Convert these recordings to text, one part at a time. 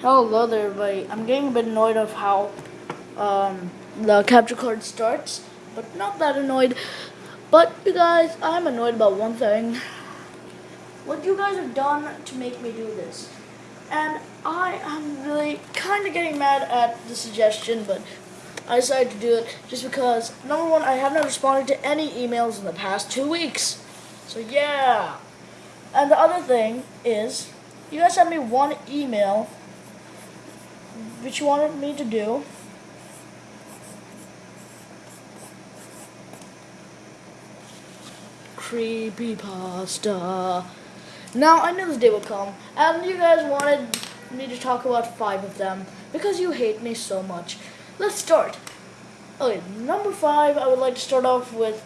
Hello there, everybody. I'm getting a bit annoyed of how um, the capture card starts, but not that annoyed. But you guys, I'm annoyed about one thing. What you guys have done to make me do this. And I am really kind of getting mad at the suggestion, but I decided to do it just because, number one, I have not responded to any emails in the past two weeks. So yeah. And the other thing is, you guys sent me one email which you wanted me to do. Creepy pasta. Now I knew this day would come, and you guys wanted me to talk about five of them because you hate me so much. Let's start. Okay, number five, I would like to start off with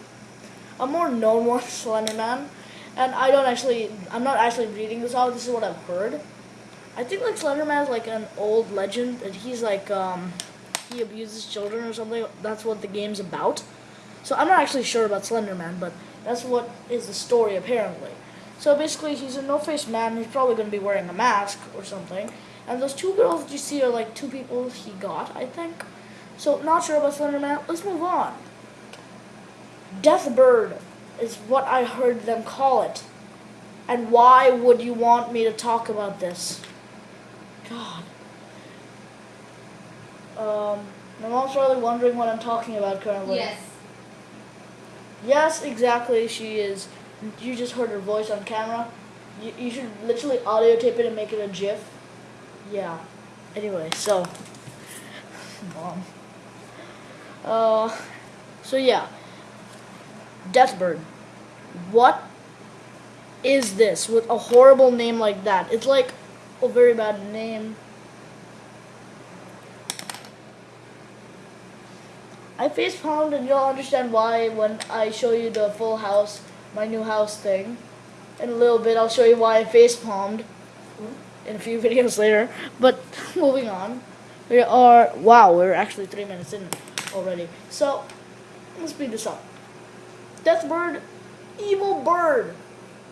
a more known one, Slenderman. And I don't actually, I'm not actually reading this out. This is what I've heard. I think like Slenderman is like an old legend, and he's like um, he abuses children or something. That's what the game's about. So I'm not actually sure about Slenderman, but that's what is the story apparently. So basically, he's a no-faced man. He's probably going to be wearing a mask or something. And those two girls you see are like two people he got, I think. So not sure about Slenderman. Let's move on. Deathbird is what I heard them call it. And why would you want me to talk about this? God. Um, my mom's probably wondering what I'm talking about currently. Yes. Yes, exactly. She is. You just heard her voice on camera. You, you should literally audio tape it and make it a GIF. Yeah. Anyway, so. Mom. Uh. So yeah. Deathbird. What is this with a horrible name like that? It's like a very bad name. I face palmed and you'll understand why when I show you the full house, my new house thing. In a little bit, I'll show you why I face palmed in a few videos later. But moving on, we are wow, we're actually three minutes in already. So let's speed this up. Death bird, evil bird.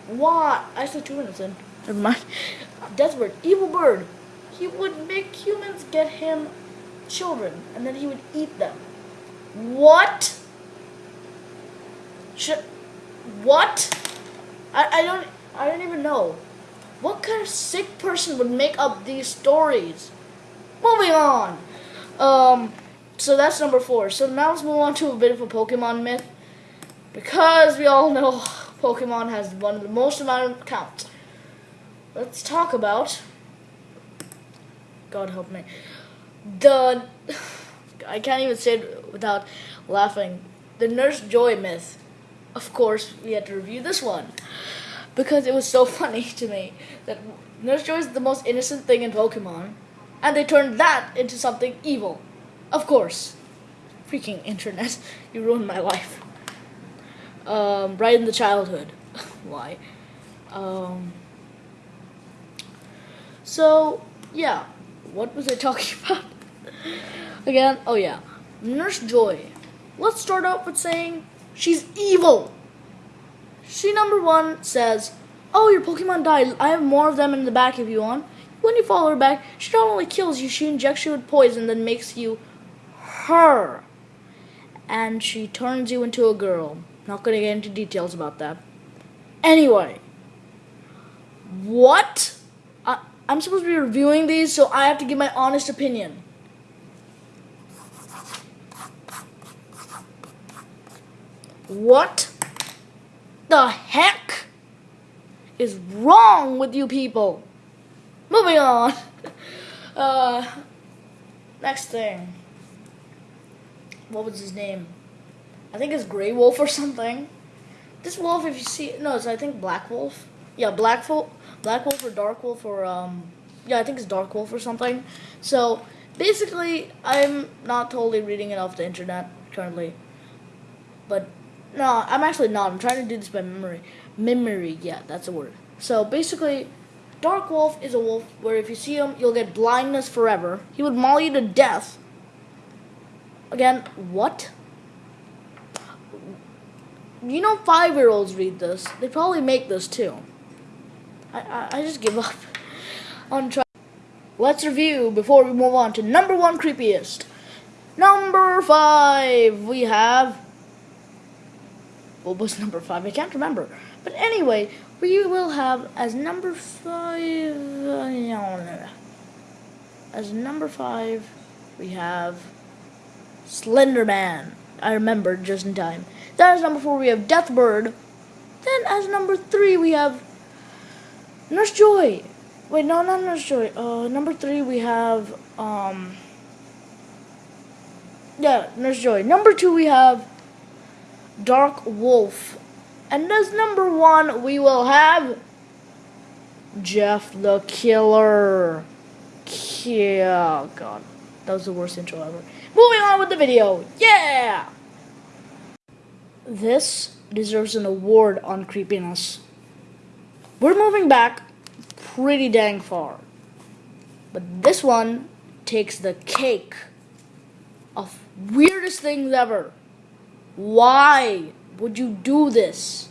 Why? Actually, two minutes in. Never mind. Deathbird, evil bird. He would make humans get him children, and then he would eat them. What? Should, what? I, I don't I don't even know. What kind of sick person would make up these stories? Moving on. Um, so that's number four. So now let's move on to a bit of a Pokemon myth. Because we all know Pokemon has one of the most amount of counts. Let's talk about God help me. The I can't even say it without laughing. The Nurse Joy myth. Of course, we had to review this one because it was so funny to me that Nurse Joy is the most innocent thing in Pokemon, and they turned that into something evil. Of course, freaking internet, you ruined my life. Um, right in the childhood. Why? Um, so yeah, what was I talking about? Again, oh yeah, Nurse Joy. Let's start out with saying she's evil. She number one says, "Oh, your Pokemon died. I have more of them in the back if you want." When you follow her back, she not only kills you, she injects you with poison, then makes you her, and she turns you into a girl. Not gonna get into details about that. Anyway, what? I'm supposed to be reviewing these, so I have to give my honest opinion. What the heck is wrong with you people? Moving on. Uh, next thing. What was his name? I think it's Grey Wolf or something. This wolf, if you see, no, it's I think Black Wolf. Yeah, Black Wolf, Black Wolf or Dark Wolf or um, yeah, I think it's Dark Wolf or something. So basically, I'm not totally reading it off the internet currently, but no, I'm actually not. I'm trying to do this by memory. Memory, yeah, that's a word. So basically, Dark Wolf is a wolf where if you see him, you'll get blindness forever. He would maul you to death. Again, what? You know, five year olds read this. They probably make this too. I, I, I just give up on trying. let's review before we move on to number one creepiest. Number five, we have. What was number five? I can't remember. But anyway, we will have as number five. As number five, we have Slender Man. I remembered just in time. Then as number four, we have Deathbird. Then as number three, we have Nurse Joy. Wait, no, not Nurse Joy. Uh, number three, we have um. Yeah, Nurse Joy. Number two, we have Dark Wolf. And as number one, we will have Jeff the Killer. Yeah, God. That was the worst intro ever. Moving on with the video. Yeah! This deserves an award on creepiness. We're moving back pretty dang far. But this one takes the cake of weirdest things ever. Why would you do this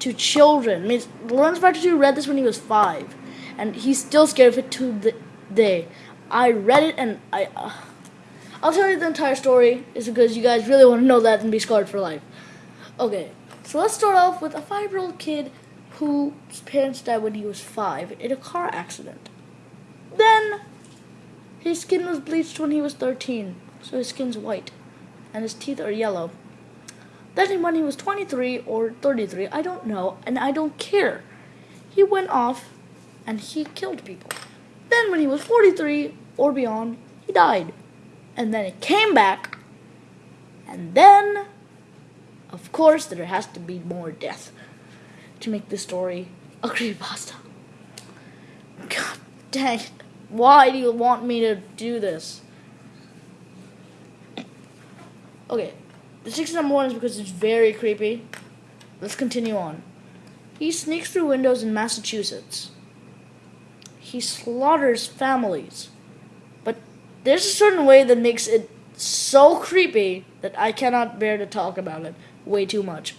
to children? I mean, Lawrence Factor read this when he was five, and he's still scared of it to the day. I read it and I. Uh, I'll tell you the entire story, is because you guys really want to know that and be scarred for life. Okay, so let's start off with a five year old kid whose parents died when he was five in a car accident. Then his skin was bleached when he was 13, so his skin's white, and his teeth are yellow. Then when he was 23 or 33, I don't know, and I don't care, he went off and he killed people. Then when he was 43 or beyond, he died. And then he came back, and then, of course, there has to be more death to make this story a creepypasta. God dang. Why do you want me to do this? Okay, the sixth number one is because it's very creepy. Let's continue on. He sneaks through windows in Massachusetts. He slaughters families. But there's a certain way that makes it so creepy that I cannot bear to talk about it way too much.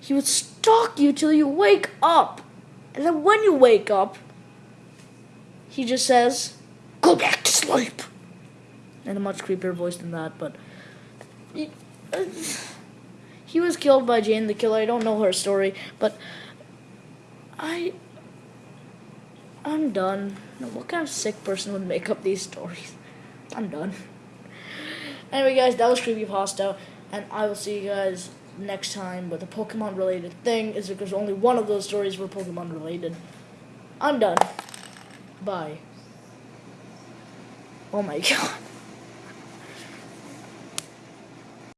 He would stalk you till you wake up. And then when you wake up, he just says, Go back to sleep. In a much creepier voice than that, but. He, he was killed by Jane the Killer. I don't know her story, but. I. I'm done. What kind of sick person would make up these stories? I'm done. Anyway, guys, that was Creepypasta, and I will see you guys next time with a Pokemon related thing. Is because only one of those stories were Pokemon related. I'm done. Bye. Oh my god.